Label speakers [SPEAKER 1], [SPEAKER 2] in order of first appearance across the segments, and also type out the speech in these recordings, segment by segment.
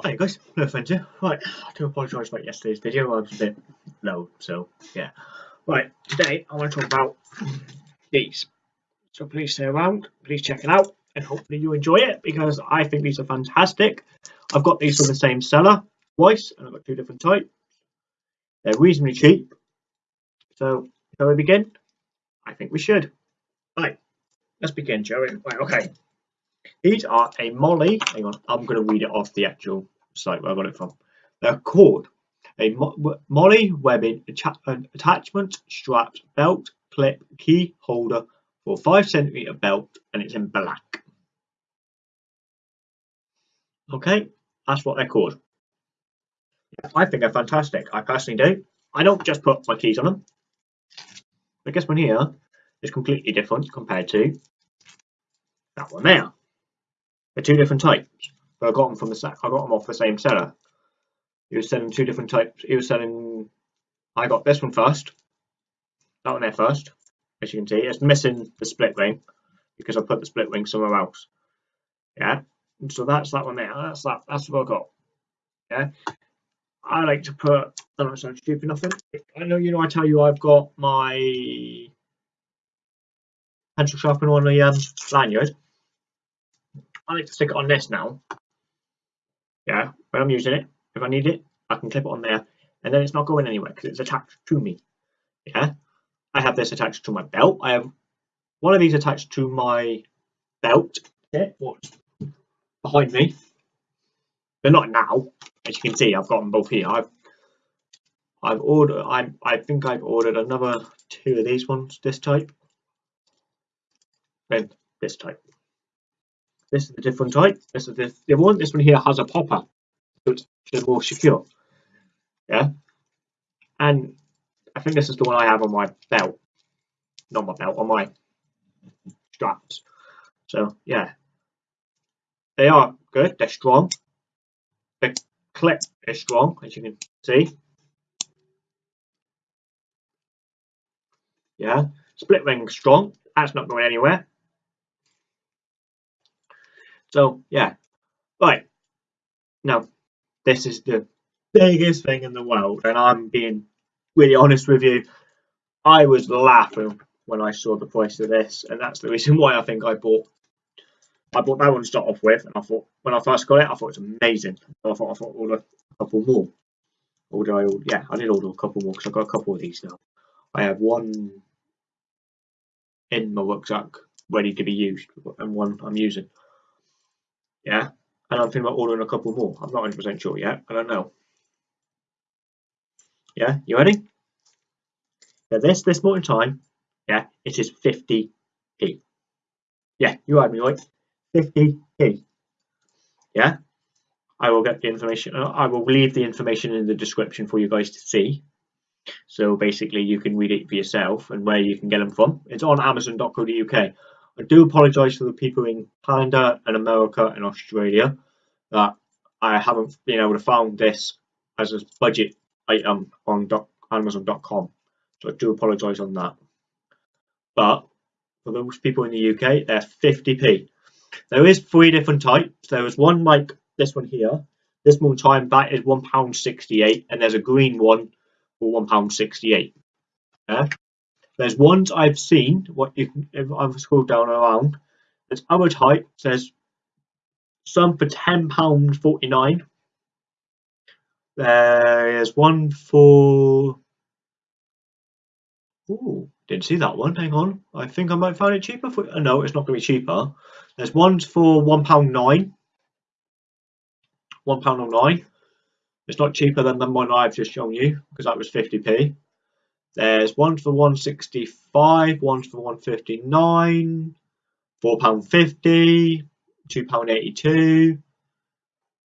[SPEAKER 1] Hi guys, no offence here. Right, I do apologise about yesterday's video, I was a bit low, so yeah. Right, today I want to talk about these. So please stay around, please check it out, and hopefully you enjoy it because I think these are fantastic. I've got these from the same seller twice, and I've got two different types. They're reasonably cheap. So, shall we begin? I think we should. Right, let's begin, shall we? Right, okay. These are a MOLLE. Hang on, I'm going to read it off the actual site where I got it from. They're called a Mo MOLLE webbing attachment strap belt clip key holder for 5 centimeter belt and it's in black. Okay, that's what they're called. I think they're fantastic. I personally do. I don't just put my keys on them. I guess one here is completely different compared to that one there. They're two different types. But I got them from the sack I got them off the same seller. He was selling two different types. He was selling. I got this one first. That one there first. As you can see, it's missing the split ring because I put the split ring somewhere else. Yeah. So that's that one there. That's that. That's what I got. Yeah. I like to put. I don't sound stupid nothing. I know you know. I tell you, I've got my pencil sharpener on the um, lanyard. I like to stick it on this now. Yeah, when I'm using it, if I need it, I can clip it on there, and then it's not going anywhere because it's attached to me. Yeah, I have this attached to my belt. I have one of these attached to my belt. Yeah, what's behind me? They're not now, as you can see. I've got them both here. I've I've ordered. I I think I've ordered another two of these ones. This type and this type. This is a different type. This is the, the one. This one here has a popper, so it's more secure. Yeah, and I think this is the one I have on my belt, not my belt, on my straps. So yeah, they are good. They're strong. The clip is strong, as you can see. Yeah, split ring strong. That's not going anywhere. So yeah, right now this is the biggest thing in the world, and I'm being really honest with you. I was laughing when I saw the price of this, and that's the reason why I think I bought. I bought that one to start off with, and I thought when I first got it, I thought it was amazing. So I thought I thought order a couple more. Order I yeah, I did order a couple more because I've got a couple of these now. I have one in my rucksack ready to be used, and one I'm using. Yeah, and I'm thinking about ordering a couple more. I'm not 100% sure yet. I don't know. Yeah, you ready? Yeah, this this morning time, yeah, it is 50p. Yeah, you heard me right. 50p. Yeah, I will get the information. Uh, I will leave the information in the description for you guys to see. So basically, you can read it for yourself and where you can get them from. It's on Amazon.co.uk. I do apologise for the people in Canada and America and Australia that I haven't been able to find this as a budget item on Amazon.com. So I do apologise on that. But for those people in the UK, they're 50p. There is three different types. There is one like this one here. This one time that is £1.68 and there's a green one for £1.68. Yeah? There's ones I've seen. What you can, if I've scrolled down around, there's other type. There's some for ten pound forty nine. There's one for. Oh, didn't see that one. Hang on. I think I might find it cheaper for. No, it's not going to be cheaper. There's ones for one pound nine. One pound oh nine. It's not cheaper than the one I've just shown you because that was 50p. There's one for 165, one for 159, £4.50, £2.82.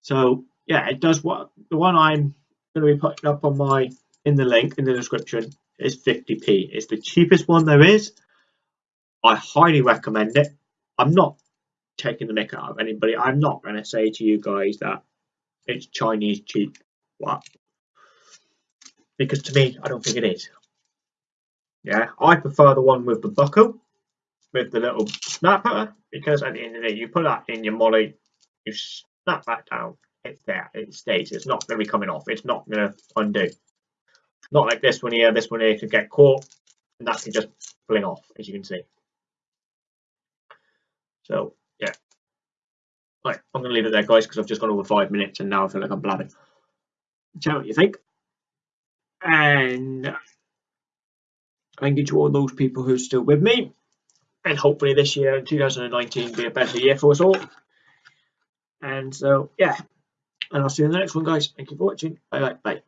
[SPEAKER 1] So yeah, it does what the one I'm going to be putting up on my in the link in the description is 50p. It's the cheapest one there is. I highly recommend it. I'm not taking the mick out of anybody. I'm not going to say to you guys that it's Chinese cheap. What? Because to me, I don't think it is. Yeah, I prefer the one with the buckle, with the little snapper, because at the end of the day, you put that in your MOLLE, you snap that down, it's there, it stays. It's not going to be coming off. It's not going to undo. Not like this one here. This one here could get caught, and that can just fling off, as you can see. So yeah. Right, I'm going to leave it there, guys, because I've just gone over five minutes, and now I feel like I'm blabbing. Tell me what you think, and thank you to all those people who are still with me, and hopefully this year, 2019, be a better year for us all. And so, yeah, and I'll see you in the next one, guys. Thank you for watching. Bye bye. Bye.